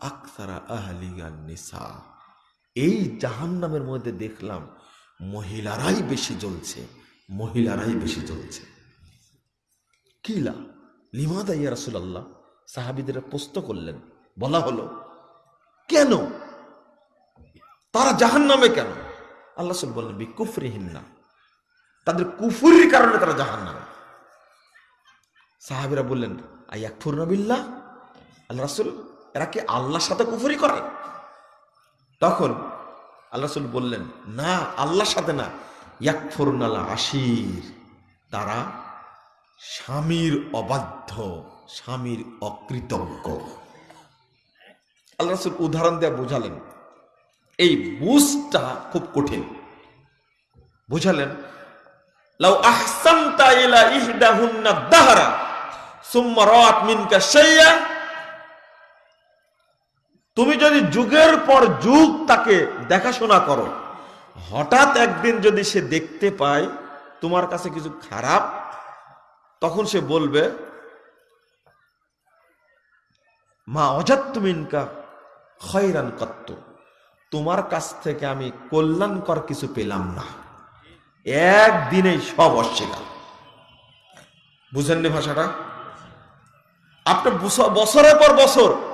আকসারা আহলিগান নিসা। এই জাহান্নামের মধ্যে দেখলাম মহিলারাই বেশি জ্বলছে, মহিলারাই বেশি জ্বলছে। কিলা? লিমাদা ইয়া রাসূলুল্লাহ? সাহাবীদের প্রশ্ন করলেন, বলা হলো, কেন? তারা জাহান্নামে কেন? আল্লাহ রাসূল বললেন বিকুফরিহিন্না তাদের কুফুরির কারণে তারা জাহান্নামে। সাহাবীরা বললেন, আয়াকফুরনা বিল্লাহ? আল্লাহ রাসূল এরা কি আল্লাহর সাথে কুফরি করে? তখন আল্লাহ রাসূল বললেন, না, আল্লাহর সাথে না। আশির। তারা স্বামীর অবাধ্য, স্বামীর অকৃতজ্ঞ। আল্লাহ রাসূল উদাহরণ দেয়া বোঝালেন, এই বুঝটা খুব কঠিন। বুঝালেন, লাউ আহসানতা ইলা ইহদাহুন্না দাহরা, সুম্মা রাআত মিনকা শাইয়া তুমি যদি যুগের পর যুগ তাকে দেখাশোনা করো, হঠাৎ একদিন যদি সে দেখতে পায় তোমার কাছে কিছু খারাপ, তখন সে বলবে, মা অজাত্ত মিনকা খয়রান কত্ত, তোমার কাছ থেকে আমি কল্যাণকর কিছু পেলাম না। একদিনেই সব অস্বীকার। বুঝেননি ভাষাটা? আপনার বছ- বছরের পর বছর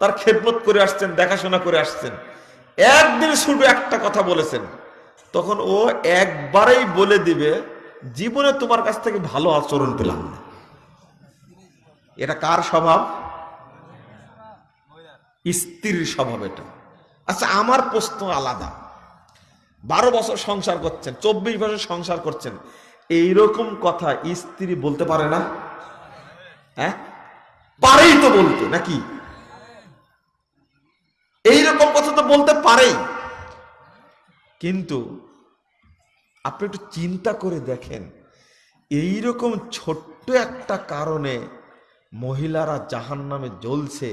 তার খেদমত করে আসছেন, দেখাশোনা করে আসছেন। একদিন শুধু একটা কথা বলেছেন। তখন ও একবারেই বলে দিবে, জীবনে তোমার কাছ থেকে ভালো আচরণ পেলাম না। এটা কার স্বভাব? স্ত্রীর স্বভাব এটা। আচ্ছা আমার প্রশ্ন আলাদা। বারো বছর সংসার করছেন, চব্বিশ বছর সংসার করছেন, এইরকম কথা স্ত্রী বলতে পারে না? হ্যাঁ? পারেই তো বলতে, নাকি? এইরকম কথা তো বলতে পারেই। কিন্তু আপনি একটু চিন্তা করে দেখেন, এইরকম ছোট্ট একটা কারণে মহিলারা জাহান নামে জ্বলছে,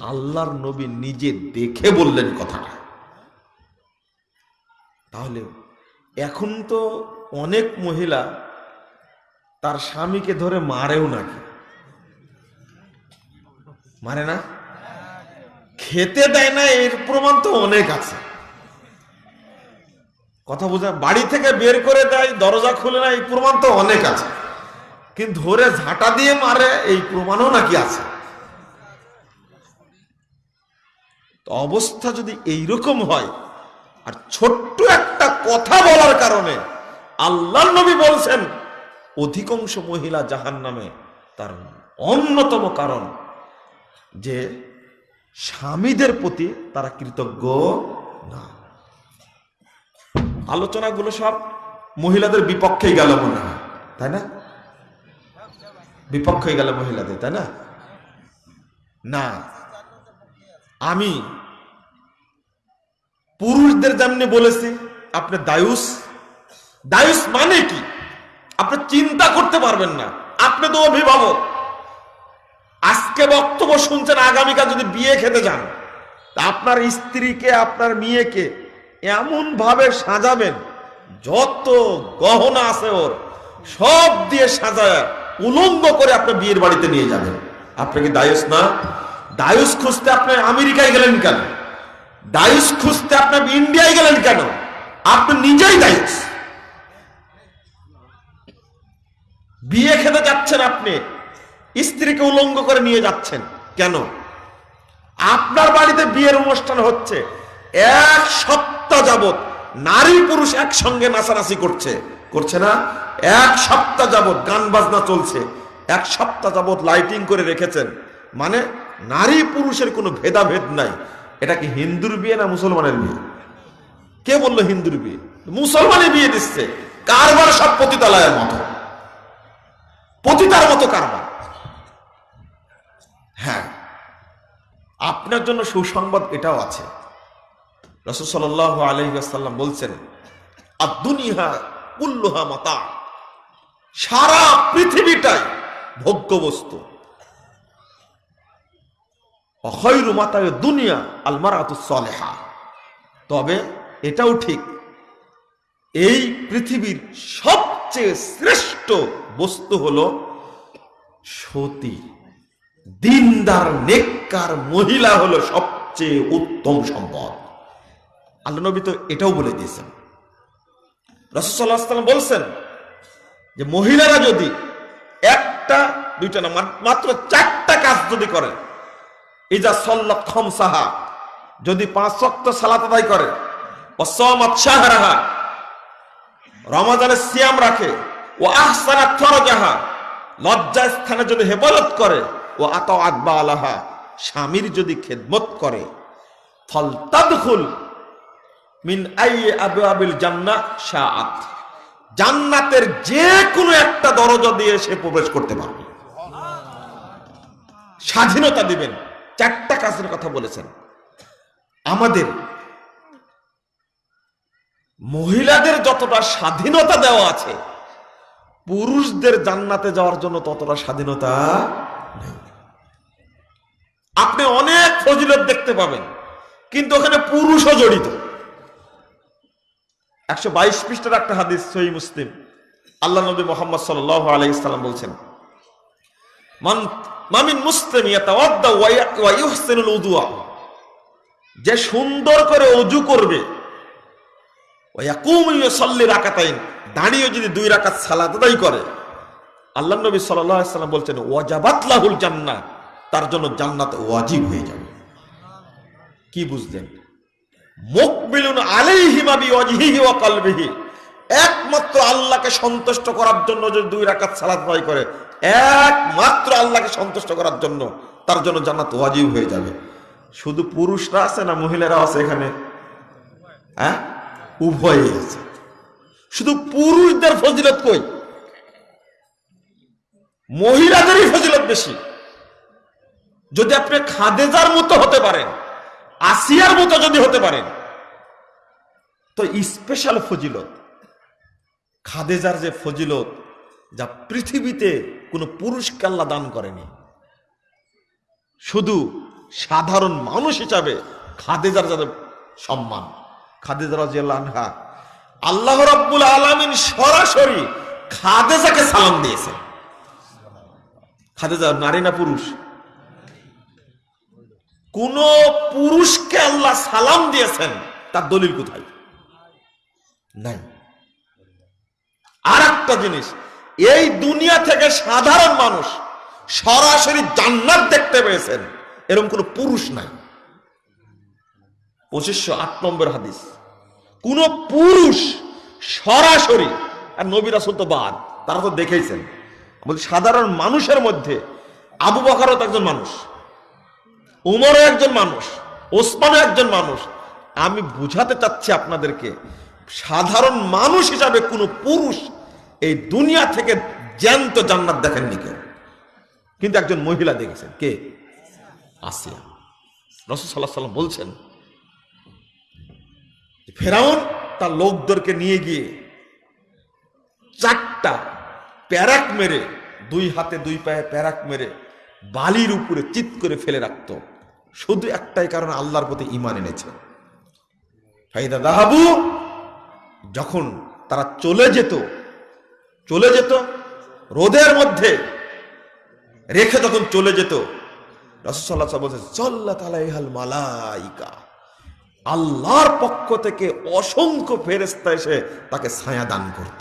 আল্লাহর নবী নিজে দেখে বললেন কথাটা। তাহলে এখন তো অনেক মহিলা তার স্বামীকে ধরে মারেও নাকি? মারে না? খেতে দেয় না, এর প্রমাণ তো অনেক আছে। কথা বোঝা, বাড়ি থেকে বের করে দেয়, দরজা খুলে না, এই প্রমাণ তো অনেক আছে। কিন্তু ধরে ঝাঁটা দিয়ে মারে, এই প্রমাণও নাকি আছে। অবস্থা যদি এইরকম হয়, আর ছোট্ট একটা কথা বলার কারণে আল্লাহ নবী বলছেন, অধিকাংশ মহিলা জাহান নামে তার অন্যতম কারণ যে স্বামীদের প্রতি তারা কৃতজ্ঞ না। আলোচনাগুলো সব মহিলাদের বিপক্ষেই গেল মনে হয়, তাই না? বিপক্ষে গেল মহিলাদের, তাই না? না, আমি পুরুষদের যেমনি বলেছি, আপনি দায়ুস। দায়ুস মানে কি? আপনি চিন্তা করতে পারবেন না। আপনি তো অভিভাবক। আজকে বক্তব্য শুনছেন, আগামীকাল যদি বিয়ে খেতে যান আপনার স্ত্রীকে, আপনার মেয়েকে এমন ভাবে সাজাবেন, যত গহনা আছে ওর, সব দিয়ে সাজায়, উলঙ্গ করে আপনি বিয়ের বাড়িতে নিয়ে যাবেন। আপনি কি দায়ুস না? দায়ুস খুঁজতে আপনি আমেরিকায় গেলেন কেন? দায়ুস খুঁজতে আপনি ইন্ডিয়ায় গেলেন কেন? আপনি নিজেই দায়ুস। বিয়ে খেতে যাচ্ছেন আপনি স্ত্রীকে উলঙ্গ করে নিয়ে যাচ্ছেন। কেন? আপনার বাড়িতে বিয়ের অনুষ্ঠান হচ্ছে। এক সপ্তাহ যাবত নারী পুরুষ একসঙ্গে নাচানাচি করছে। করছে না? এক সপ্তাহ যাবত গান বাজনা চলছে। এক সপ্তাহ যাবত লাইটিং করে রেখেছেন। মানে নারী পুরুষের কোনো ভেদাভেদ নাই। এটা কি হিন্দুর বিয়ে না মুসলমানের বিয়ে? কে বলল হিন্দুর বিয়ে? মুসলমানে বিয়ে দিচ্ছে। কারবার সব পতিতালয়ের মতো। পতিতার মতো কারবার। হ্যাঁ আপনার জন্য সুসংবাদ এটাও আছে। রসুল সাল আলহিসাল্লাম বলছেন আর দুনিয়া উল্লুহা মাতা। সারা পৃথিবীটাই ভোগ্য বস্তু অখৈরু মাতায় দুনিয়া আলমারাতুসলেহা তবে এটাও ঠিক, এই পৃথিবীর সবচেয়ে শ্রেষ্ঠ বস্তু হল সতী। দিনদার, নেককার মহিলা হলো সবচেয়ে উত্তম সম্পদ। আল্লাহ নবী তো এটাও বলে দিয়েছেন। রসদাল্লাম বলছেন যে, মহিলারা যদি একটা, দুইটা না মাত্র চারটা কাজ যদি করে, ইজা সল্লাত খমসাহা, যদি পাঁচ ওয়াক্ত সালাত আদায় করে ও সমাত শাহরাহা রমাজানের সিয়াম রাখে ও আহসানা ফরজাহা লজ্জা স্থানে যদি হেফাজত করে ও আত আকবা আলাহা স্বামীর যদি খেদমত করে ফল তাদখুল মিন আই আবু আবিল জান্নাত শাআত, জান্নাতের যে কোনো একটা দরজা দিয়ে সে প্রবেশ করতে পারবে। স্বাধীনতা দিবেন, চারটা কাজের কথা বলেছেন। আমাদের মহিলাদের যতটা স্বাধীনতা দেওয়া আছে, পুরুষদের জান্নাতে যাওয়ার জন্য ততটা স্বাধীনতা নেই। আপনি অনেক ফজিলত দেখতে পাবেন। কিন্তু ওখানে পুরুষও জড়িত। একশো বাইশ পৃষ্ঠার একটা হাদিস সহি মুসলিম। আল্লাহ নবী মোহাম্মদ সাল্লাহ আলাইসাল্লাম বলছেন মামিন মুসলিম যে সুন্দর করে অজু করবে দাঁড়িয়ে যদি দুই রাকাত সালাত আদায় করে, আল্লাহ নবী সাল্লাম বলছেন, ওয়াজাবাত লাহুল জান্নাহ তার জন্য জান্নাত ওয়াজিব হয়ে যাবে। কি বুঝলেন? মুকবিলুন আলাইহি মা বিওয়াজহিহি ওয়া কলবিহি। একমাত্র আল্লাহকে সন্তুষ্ট করার জন্য যদি দুই রাকাত সালাত আদায় করে, একমাত্র আল্লাহকে সন্তুষ্ট করার জন্য তার জন্য জান্নাত ওয়াজিব হয়ে যাবে। শুধু পুরুষরা আছে না মহিলারা আছে এখানে? হ্যাঁ? উভয়ই আছে। শুধু পুরুষদের ফজিলত কই? মহিলাদেরই ফজিলত বেশি। যদি আপনি খাদেজার মতো হতে পারেন, আসিয়ার মতো যদি হতে পারেন, তো স্পেশাল ফজিলত, খাদেজার যে ফজিলত, যা পৃথিবীতে কোনো পুরুষকে আল্লাহ দান করেনি, শুধু সাধারণ মানুষ হিসাবে খাদেজার যাদের সম্মান খাদেজার আনহা, আল্লাহ রাব্বুল আলামিন সরাসরি খাদেজাকে সালাম দিয়েছেন। খাদেজা নারী না পুরুষ? কোন পুরুষকে আল্লাহ সালাম দিয়েছেন, তার দলিল কোথায়? নাই। আর একটা জিনিস, এই দুনিয়া থেকে সাধারণ মানুষ সরাসরি জান্নাত দেখতে পেয়েছেন, এরকম কোন পুরুষ নাই। পঁচিশশো আট নম্বর হাদিস, কোন পুরুষ সরাসরি, আর নবী রাসুল তো বাদ, তারা তো দেখেইছেন। সাধারণ মানুষের মধ্যে আবু বকারও তো একজন মানুষ। উমরও একজন মানুষ, ওসমানও একজন মানুষ। আমি বুঝাতে চাচ্ছি আপনাদেরকে, সাধারণ মানুষ হিসাবে কোনো পুরুষ এই দুনিয়া থেকে জ্যান্ত জান্নাত দেখেননি কেউ। কিন্তু একজন মহিলা দেখেছেন, কে? আসিয়া। রসুল সাল্লাহ সাল্লাম বলছেন ফেরাউন তার লোকদেরকে নিয়ে গিয়ে চারটা প্যারাক মেরে, দুই হাতে দুই পায়ে প্যারাক মেরে বালির উপরে চিত করে ফেলে রাখতো। শুধু একটাই কারণ আল্লাহর প্রতি ইমান এনেছে। ফাইদা দাহাবু, যখন তারা চলে যেত চলে যেত, রোদের মধ্যে রেখে যখন চলে যেত রসসাল্লাহ বলছে চল্লা তালাইহাল মালাইকা। আল্লাহর পক্ষ থেকে অসংখ্য ফেরেস্তা এসে তাকে ছায়া দান করত।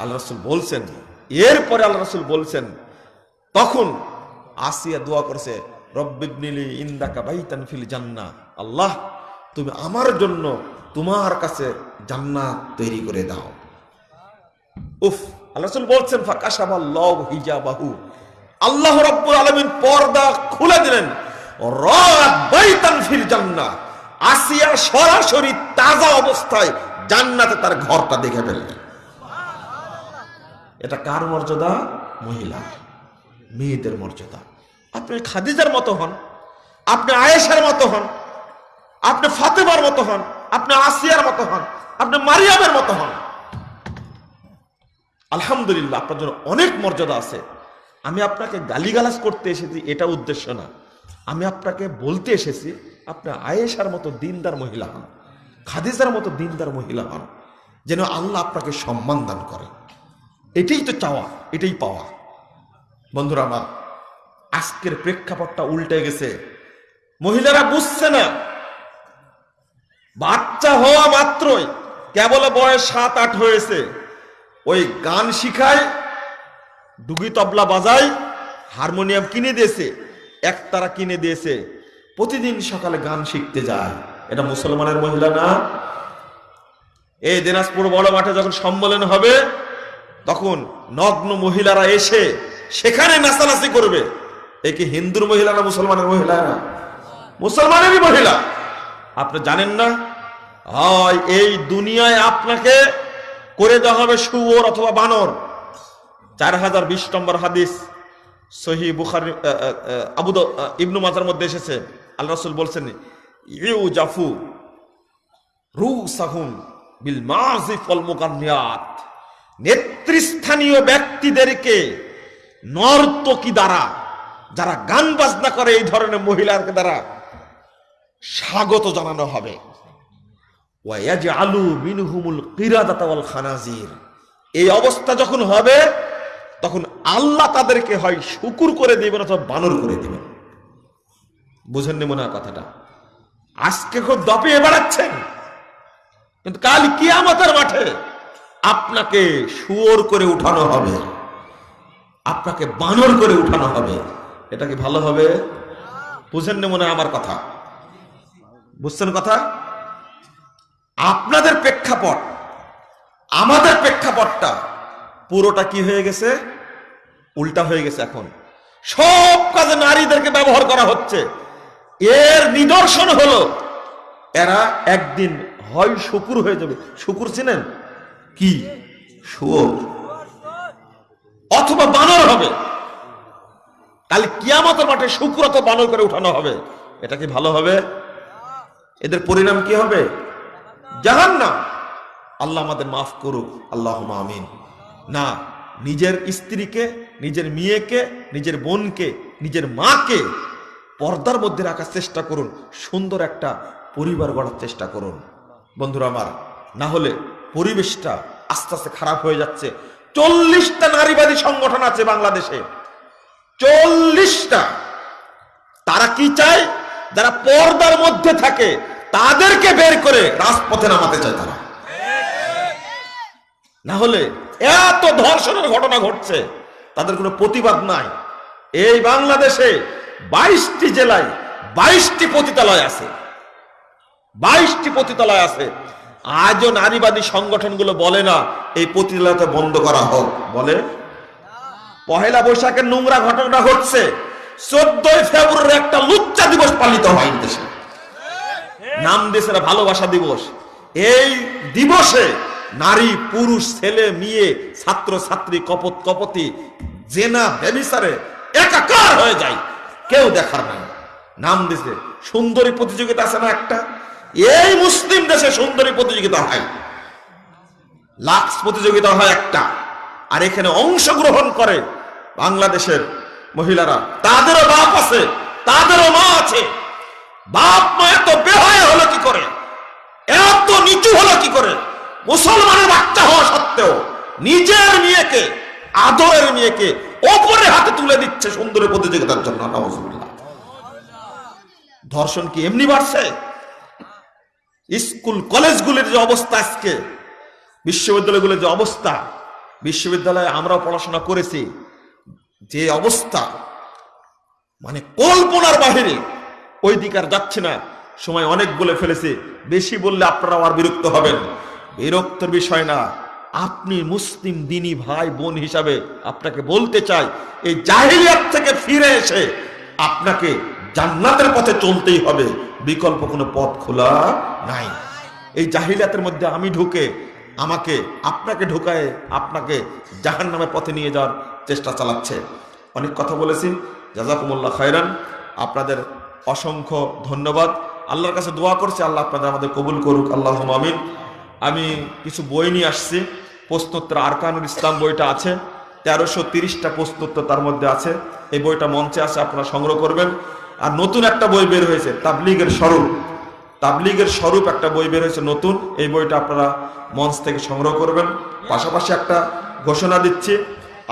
আল্লাহ রসুল বলছেন, এরপরে আল্লাহ রসুল বলছেন তখন আসিয়া দোয়া করছে রব্বিবনিলি ইন্দাকা বাইতান ফিল জান্না আল্লাহ, তুমি আমার জন্য তোমার কাছে জান্নাত তৈরি করে দাও। উফ, আল্লাহ রসুল বলছেন ফাকাশাবাল্লাহ হিজাবাহু। আল্লাহ রাব্বুল আলামিন পর্দা খুলে দিলেন, রাত বাইতান ফিল আসিয়া সরাসরি তাজা অবস্থায় জান্নাতে তার ঘরটা দেখে ফেললেন। এটা কার মর্যাদা? মহিলা মেয়েদের মর্যাদা। আপনি খাদিজার মতো হন, আপনি আয়েশার মতো হন, আপনি ফাতেমার মতো হন, আপনি আসিয়ার মতো হন, আপনি মারিয়ামের মতো হন। আলহামদুলিল্লাহ, আপনার জন্য অনেক মর্যাদা আছে। আমি আপনাকে গালিগালাজ করতে এসেছি, এটা উদ্দেশ্য না। আমি আপনাকে বলতে এসেছি, আপনি আয়েশার মতো দিনদার মহিলা হন, খাদিজার মতো দিনদার মহিলা হন, যেন আল্লাহ আপনাকে সম্মান দান করে। এটাই তো চাওয়া, এটাই পাওয়া। বন্ধুরা আমার, আজকের প্রেক্ষাপটটা উল্টে গেছে। মহিলারা বুঝছে না, বাচ্চা হওয়া মাত্রই কেবল বয়স সাত আট হয়েছে। ওই গান শিখায়, ডুগি তবলা বাজায়, হারমোনিয়াম কিনে দিয়েছে একতারা কিনে দিয়েছে, প্রতিদিন সকালে গান শিখতে যায়। এটা মুসলমানের মহিলা না? এই দিনাজপুর বড় মাঠে যখন সম্মেলন হবে, তখন নগ্ন মহিলারা এসে সেখানে নাচানাচি করবে। এ কি হিন্দুর মহিলা না মুসলমানের মহিলা না? মুসলমানেরই মহিলা। আপনি জানেন না? হয় এই দুনিয়ায় আপনাকে করে দেওয়া হবে শুয়োর অথবা বানর। চার হাজার বিশ নম্বর হাদিস সহি বুখারি আবু ইবনু মাজার মধ্যে এসেছে। আল্লাহ রসুল বলছেন ইউ জাফু রু সাহুম বিল মাজিফ ওয়াল মুগান্নিয়াত নেতৃস্থানীয় ব্যক্তিদেরকে নর্তকী দ্বারা, যারা গান বাজনা করে এই ধরনের মহিলার দ্বারা স্বাগত জানানো হবে। ওয়াইয়াজআলু মিনহুমুল কিরাদাতা ওয়াল খানাজির। এই অবস্থা যখন হবে, তখন আল্লাহ তাদেরকে হয় শুকুর করে দিবেন অথবা বানর করে দিবেন। বুঝেননি মনে হয় কথাটা? আজকে খুব দপিয়ে বেড়াচ্ছেন। কিন্তু কাল কিয়ামতের মাঠে আপনাকে শুয়োর করে উঠানো হবে। আপনাকে বানর করে উঠানো হবে। এটা কি ভালো হবে? বুঝেন বুঝেননি মনে আমার কথা। বুঝছেন কথা? আপনাদের প্রেক্ষাপট, আমাদের প্রেক্ষাপটটা পুরোটা কি হয়ে গেছে? উল্টা হয়ে গেছে এখন। সব কাজে নারীদেরকে ব্যবহার করা হচ্ছে। এর নিদর্শন হলো, এরা একদিন হয় শুকুর হয়ে যাবে। শুকুর চিনেন? কি? শুয়োর। অথবা বানর হবে। কাল কিয়ামতের মাঠে শুকুর অথবা বানর করে উঠানো হবে। এটা কি ভালো হবে? এদের পরিণাম কি হবে? জাহান না আল্লাহ আমাদের মাফ করুক। আল্লাহ আমিন। না, নিজের স্ত্রীকে, নিজের মেয়েকে, নিজের বোনকে, নিজের মাকে পর্দার মধ্যে রাখার চেষ্টা করুন। সুন্দর একটা পরিবার গড়ার চেষ্টা করুন। বন্ধুরা আমার, না হলে পরিবেশটা আস্তে আস্তে খারাপ হয়ে যাচ্ছে। চল্লিশটা নারীবাদী সংগঠন আছে বাংলাদেশে। চল্লিশটা। তারা কি চায়? যারা পর্দার মধ্যে থাকে, তাদেরকে বের করে রাজপথে নামাতে চায় তারা। না হলে এত ধর্ষণের ঘটনা ঘটছে, তাদের কোনো প্রতিবাদ নাই। এই বাংলাদেশে বাইশটি জেলায় বাইশটি পতিতালয় আছে। বাইশটি পতিতালয় আছে। আজও নারীবাদী সংগঠনগুলো বলে না, এই পতিতালয়টা বন্ধ করা হোক। বলে? পহেলা বৈশাখের নোংরা ঘটনা হচ্ছে চোদ্দই ফেব্রুয়ারি একটা লুচ্চা দিবস পালিত হয় দেশে। নাম দেশের ভালোবাসা দিবস। এই দিবসে নারী, পুরুষ, ছেলে, মেয়ে ছাত্র ছাত্রী কপত, কপতি, জেনা ব্যবিচারে একাকার হয়ে যায়। কেউ দেখার নাই। নাম দিছে সুন্দরী প্রতিযোগিতা আছে না একটা? এই মুসলিম দেশে সুন্দরী প্রতিযোগিতা হয়। লাক্স প্রতিযোগিতা হয় একটা। আর এখানে অংশগ্রহণ করে বাংলাদেশের মহিলারা। তাদেরও বাপ আছে, তাদেরও মা আছে। বাপ মা এত বেহায় হলো কি করে? এত নিচু হলো কি করে? মুসলমানের বাচ্চা হওয়া সত্ত্বেও নিজের মেয়েকে, আদরের মেয়েকে ওপরে হাতে তুলে দিচ্ছে সুন্দরী প্রতিযোগিতার জন্য। ধর্ষণ কি এমনি বাড়ছে? স্কুল কলেজগুলির যে অবস্থা আজকে, বিশ্ববিদ্যালয়গুলির যে অবস্থা, বিশ্ববিদ্যালয়ে আমরাও পড়াশোনা করেছি, যে অবস্থা মানে কল্পনার বাহিরে ওই দিকে আর যাচ্ছে না, সময় অনেক বলে ফেলেছে, বেশি বললে আপনারা আর বিরক্ত হবেন। বিরক্তর বিষয় না, আপনি মুসলিম দিনী ভাই বোন হিসাবে আপনাকে বলতে চাই, এই জাহিলিয়াত থেকে ফিরে এসে আপনাকে জান্নাতের পথে চলতেই হবে। বিকল্প কোনো পথ খোলা নাই। এই জাহিলিয়াতের মধ্যে আমি ঢুকে, আমাকে, আপনাকে ঢুকায়, আপনাকে জাহান নামের পথে নিয়ে যাওয়ার চেষ্টা চালাচ্ছে। অনেক কথা বলেছি। জাজাকুমুল্লাহ খায়রান। আপনাদের অসংখ্য ধন্যবাদ। আল্লাহর কাছে দোয়া করছি, আল্লাহ আপনাদের আমাদের কবুল করুক। আল্লাহ আমিন। আমি কিছু বই নিয়ে আসছি। প্রশ্নোত্তর আরকানুল ইসলাম বইটা আছে। তেরোশো তিরিশটা প্রশ্নোত্তর তার মধ্যে আছে। এই বইটা মঞ্চে আছে আপনারা সংগ্রহ করবেন। আর নতুন একটা বই বের হয়েছে, তাবলিগের স্বরূপ। তাবলিগের স্বরূপ একটা বই বের হয়েছে নতুন, এই বইটা আপনারা মঞ্চ থেকে সংগ্রহ করবেন। পাশাপাশি একটা ঘোষণা দিচ্ছি,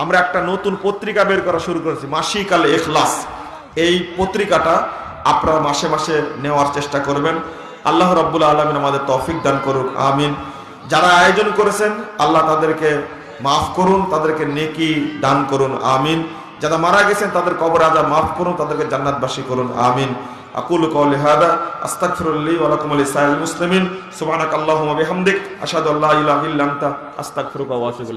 আমরা একটা নতুন পত্রিকা বের করা শুরু করেছি, মাসিক আল এখলাস এই পত্রিকাটা আপনারা মাসে মাসে নেওয়ার চেষ্টা করবেন। আল্লাহ রব্বুল আলমিন আমাদের তৌফিক দান করুক, আমিন। যারা আয়োজন করেছেন, আল্লাহ তাদেরকে মাফ করুন, তাদেরকে নেকি দান করুন, আমিন। যারা মারা গেছেন, তাদের কবর আজা মাফ করুন, তাদেরকে জান্নাতবাসী করুন, আমিন। আকুল কওলি হাদা আস্তাগফিরুল্লাহি ওয়া লাকুম ওয়া লিসাইল মুসলিমিন। সুবহানাকাল্লাহুম্মা বিহামদিক, আশহাদু আল্লা ইলাহা ইল্লা আস্তাগফিরুকা ওয়া আতুবু